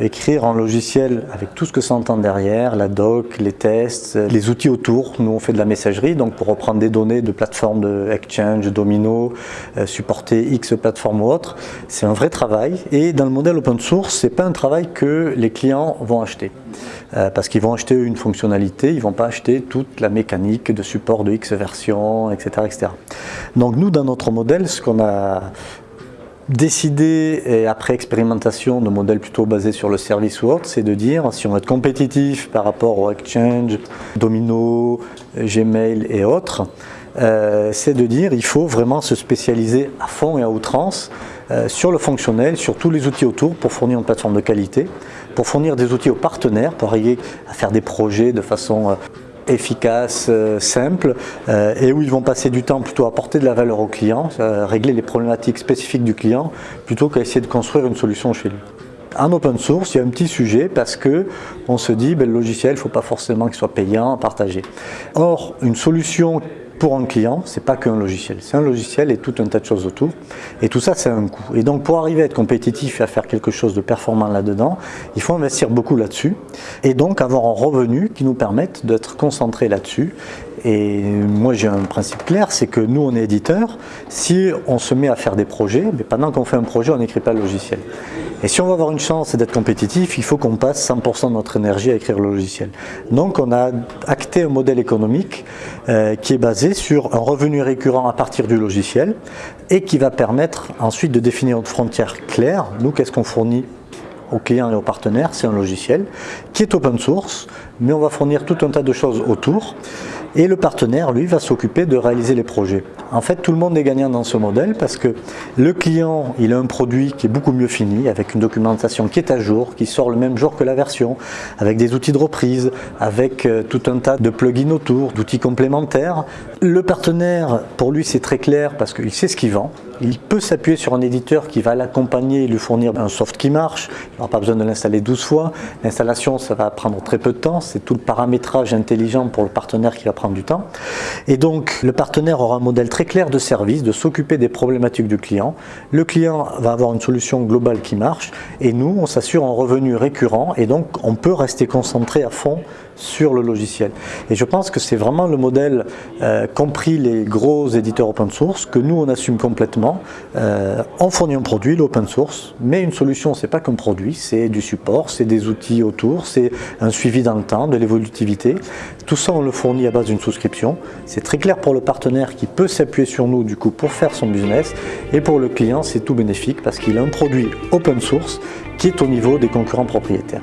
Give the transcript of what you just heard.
Écrire un logiciel avec tout ce que ça entend derrière, la doc, les tests, les outils autour. Nous on fait de la messagerie, donc pour reprendre des données de plateformes de Exchange, Domino, euh, supporter X plateformes ou autres, c'est un vrai travail. Et dans le modèle open source, c'est pas un travail que les clients vont acheter. Euh, parce qu'ils vont acheter une fonctionnalité, ils vont pas acheter toute la mécanique de support de X version, etc., etc. Donc nous, dans notre modèle, ce qu'on a décidé, et après expérimentation de modèles plutôt basés sur le service ou autre, c'est de dire, si on veut être compétitif par rapport au Exchange, Domino, Gmail et autres, euh, c'est de dire il faut vraiment se spécialiser à fond et à outrance euh, sur le fonctionnel, sur tous les outils autour pour fournir une plateforme de qualité, pour fournir des outils aux partenaires, pour arriver à faire des projets de façon euh, efficace, simple, et où ils vont passer du temps plutôt à apporter de la valeur au client, régler les problématiques spécifiques du client, plutôt qu'à essayer de construire une solution chez lui. En open source, il y a un petit sujet parce que on se dit ben, le logiciel, il ne faut pas forcément qu'il soit payant, partagé. Or, une solution pour un client, c'est pas qu'un logiciel. C'est un logiciel et tout un tas de choses autour. Et tout ça, c'est un coût. Et donc, pour arriver à être compétitif et à faire quelque chose de performant là-dedans, il faut investir beaucoup là-dessus. Et donc, avoir un revenu qui nous permette d'être concentré là-dessus. Et moi, j'ai un principe clair, c'est que nous, on est éditeur. Si on se met à faire des projets, mais pendant qu'on fait un projet, on n'écrit pas le logiciel. Et si on veut avoir une chance d'être compétitif, il faut qu'on passe 100% de notre énergie à écrire le logiciel. Donc on a acté un modèle économique euh, qui est basé sur un revenu récurrent à partir du logiciel et qui va permettre ensuite de définir une frontière claire. Nous, qu'est-ce qu'on fournit aux clients et aux partenaires, c'est un logiciel qui est open source, mais on va fournir tout un tas de choses autour et le partenaire, lui, va s'occuper de réaliser les projets. En fait, tout le monde est gagnant dans ce modèle parce que le client, il a un produit qui est beaucoup mieux fini, avec une documentation qui est à jour, qui sort le même jour que la version, avec des outils de reprise, avec euh, tout un tas de plugins autour, d'outils complémentaires. Le partenaire, pour lui, c'est très clair parce qu'il sait ce qu'il vend. Il peut s'appuyer sur un éditeur qui va l'accompagner et lui fournir un soft qui marche. Il n'aura pas besoin de l'installer 12 fois. L'installation, ça va prendre très peu de temps. C'est tout le paramétrage intelligent pour le partenaire qui va prendre du temps. Et donc, le partenaire aura un modèle très clair de service, de s'occuper des problématiques du client. Le client va avoir une solution globale qui marche. Et nous, on s'assure un revenu récurrent. Et donc, on peut rester concentré à fond sur le logiciel. Et je pense que c'est vraiment le modèle, euh, compris les gros éditeurs open source, que nous on assume complètement. Euh, on fournit un produit, l'open source, mais une solution c'est pas qu'un produit, c'est du support, c'est des outils autour, c'est un suivi dans le temps, de l'évolutivité. Tout ça on le fournit à base d'une souscription. C'est très clair pour le partenaire qui peut s'appuyer sur nous du coup pour faire son business et pour le client c'est tout bénéfique parce qu'il a un produit open source qui est au niveau des concurrents propriétaires.